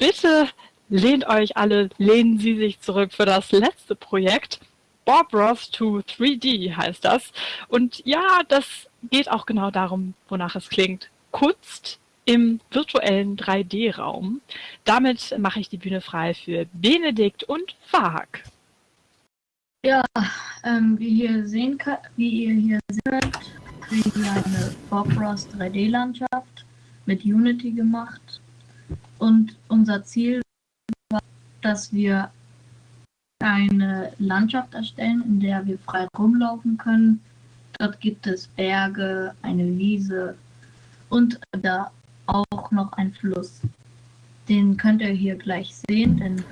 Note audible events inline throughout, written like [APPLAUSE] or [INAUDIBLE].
bitte lehnt euch alle, lehnen Sie sich zurück für das letzte Projekt. Bob Ross to 3D heißt das. Und ja, das geht auch genau darum, wonach es klingt. Kunst im virtuellen 3D-Raum. Damit mache ich die Bühne frei für Benedikt und Fahak. Ja, ähm, wie, hier sehen kann, wie ihr hier seht, kriegen wir eine Bob Ross 3D-Landschaft mit Unity gemacht. Und unser Ziel war, dass wir eine Landschaft erstellen, in der wir frei rumlaufen können. Dort gibt es Berge, eine Wiese und da auch noch ein Fluss. Den könnt ihr hier gleich sehen, denn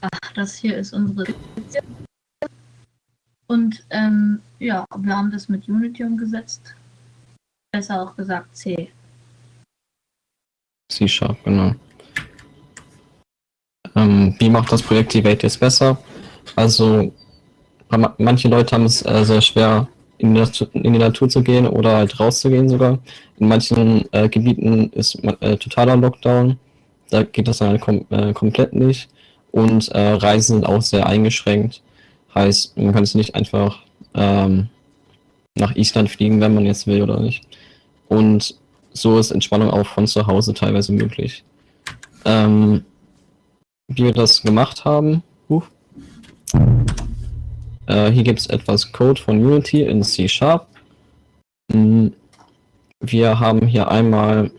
ach, das hier ist unsere und ähm, ja, wir haben das mit Unity umgesetzt. Besser auch gesagt C. C-Sharp, genau. Ähm, wie macht das Projekt die Welt jetzt besser? Also, manche Leute haben es äh, sehr schwer, in die, Natur, in die, Natur, zu gehen oder halt rauszugehen sogar. In manchen äh, Gebieten ist äh, totaler Lockdown. Da geht das dann halt kom äh, komplett nicht. Und äh, Reisen sind auch sehr eingeschränkt. Heißt, man kann es nicht einfach ähm, nach Island fliegen, wenn man jetzt will oder nicht. Und so ist Entspannung auch von zu Hause teilweise möglich. Ähm, wie wir das gemacht haben, uh, äh, hier gibt es etwas Code von Unity in C Sharp. Mm, wir haben hier einmal,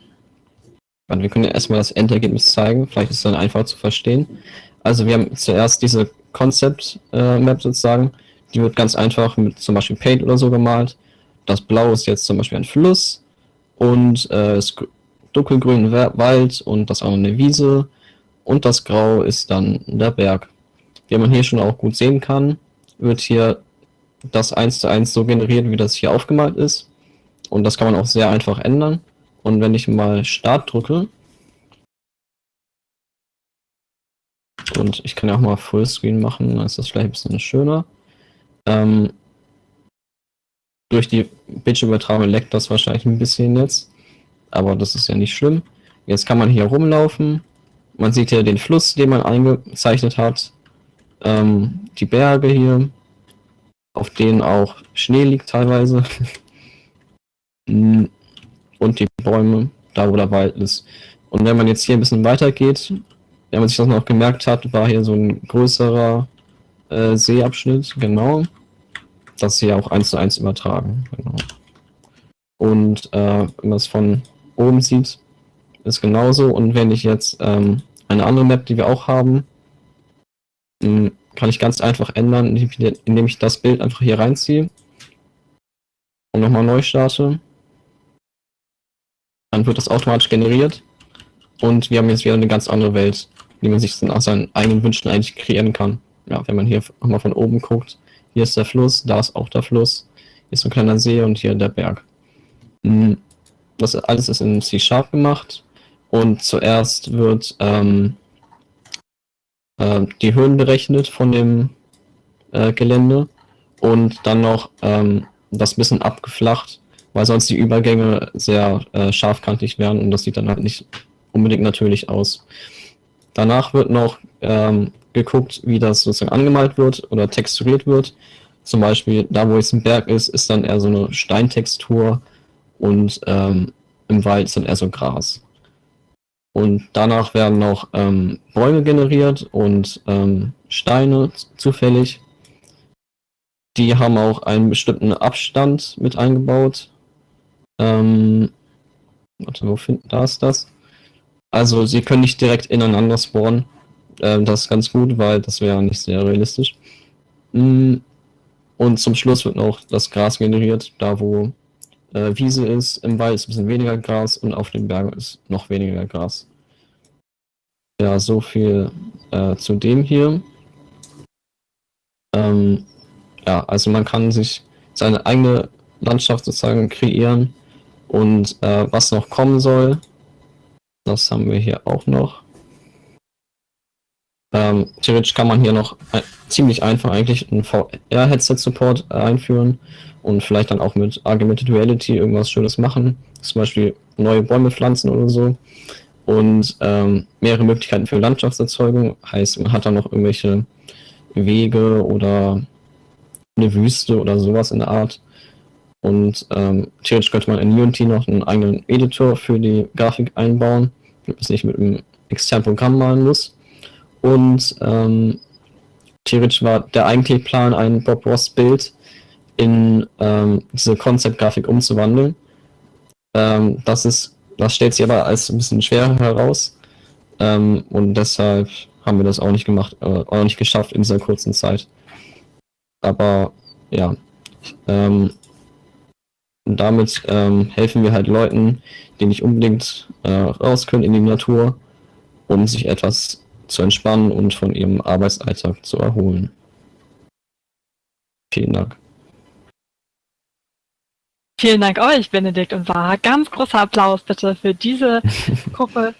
wir können erstmal das Endergebnis zeigen, vielleicht ist es dann einfach zu verstehen. Also wir haben zuerst diese Concept äh, Map sozusagen, die wird ganz einfach mit zum Beispiel Paint oder so gemalt. Das Blau ist jetzt zum Beispiel ein Fluss, und äh, ist dunkelgrün Wald und das andere eine Wiese und das Grau ist dann der Berg. Wie man hier schon auch gut sehen kann, wird hier das eins zu eins so generiert, wie das hier aufgemalt ist. Und das kann man auch sehr einfach ändern. Und wenn ich mal Start drücke, und ich kann ja auch mal Fullscreen machen, dann ist das vielleicht ein bisschen schöner. Ähm, durch die Bildschirmübertragung leckt das wahrscheinlich ein bisschen jetzt. Aber das ist ja nicht schlimm. Jetzt kann man hier rumlaufen. Man sieht hier den Fluss, den man eingezeichnet hat. Ähm, die Berge hier, auf denen auch Schnee liegt teilweise. [LAUGHS] Und die Bäume, da wo der Wald ist. Und wenn man jetzt hier ein bisschen weiter geht, wenn man sich das noch gemerkt hat, war hier so ein größerer äh, Seeabschnitt, genau das hier auch eins zu eins übertragen. Genau. Und äh, wenn man es von oben sieht, ist genauso. Und wenn ich jetzt ähm, eine andere Map, die wir auch haben, hm, kann ich ganz einfach ändern, indem ich das Bild einfach hier reinziehe und nochmal neu starte. Dann wird das automatisch generiert und wir haben jetzt wieder eine ganz andere Welt, die man sich nach seinen eigenen Wünschen eigentlich kreieren kann. Ja, wenn man hier nochmal von oben guckt, hier ist der Fluss, da ist auch der Fluss. Hier ist ein kleiner See und hier der Berg. Hm, das alles ist in C-Sharp gemacht. Und zuerst wird ähm, äh, die Höhen berechnet von dem äh, Gelände und dann noch ähm, das bisschen abgeflacht, weil sonst die Übergänge sehr äh, scharfkantig wären und das sieht dann halt nicht unbedingt natürlich aus. Danach wird noch ähm, geguckt, wie das sozusagen angemalt wird oder texturiert wird. Zum Beispiel, da wo jetzt ein Berg ist, ist dann eher so eine Steintextur und ähm, im Wald ist dann eher so Gras. Und danach werden noch ähm, Bäume generiert und ähm, Steine zufällig. Die haben auch einen bestimmten Abstand mit eingebaut. Ähm, warte, wo finden, da ist das? Also sie können nicht direkt ineinander spawnen. Ähm, das ist ganz gut, weil das wäre nicht sehr realistisch. Mm, und zum Schluss wird noch das Gras generiert, da wo äh, Wiese ist. Im Wald ist ein bisschen weniger Gras und auf den Bergen ist noch weniger Gras. Ja, so viel äh, zu dem hier. Ähm, ja, also man kann sich seine eigene Landschaft sozusagen kreieren und äh, was noch kommen soll, das haben wir hier auch noch. Ähm, theoretisch kann man hier noch ein, ziemlich einfach eigentlich einen VR-Headset-Support einführen und vielleicht dann auch mit Augmented Reality irgendwas Schönes machen. Zum Beispiel neue Bäume pflanzen oder so. und ähm, mehrere Möglichkeiten für Landschaftserzeugung. Heißt, man hat da noch irgendwelche Wege oder eine Wüste oder sowas in der Art. Und ähm, theoretisch könnte man in Unity noch einen eigenen Editor für die Grafik einbauen, damit man es nicht mit einem externen Programm malen muss. Und ähm, theoretisch war der eigentliche Plan, ein Bob Ross Bild in ähm, diese Konzeptgrafik umzuwandeln. Ähm, das ist, das stellt sich aber als ein bisschen schwerer heraus. Ähm, und deshalb haben wir das auch nicht gemacht, äh, auch nicht geschafft in dieser kurzen Zeit. Aber ja, ähm, damit ähm, helfen wir halt Leuten, die nicht unbedingt äh, raus können in die Natur, um sich etwas zu entspannen und von ihrem Arbeitsalltag zu erholen. Vielen Dank. Vielen Dank euch, Benedikt und Sarah. Ganz großer Applaus bitte für diese [LAUGHS] Gruppe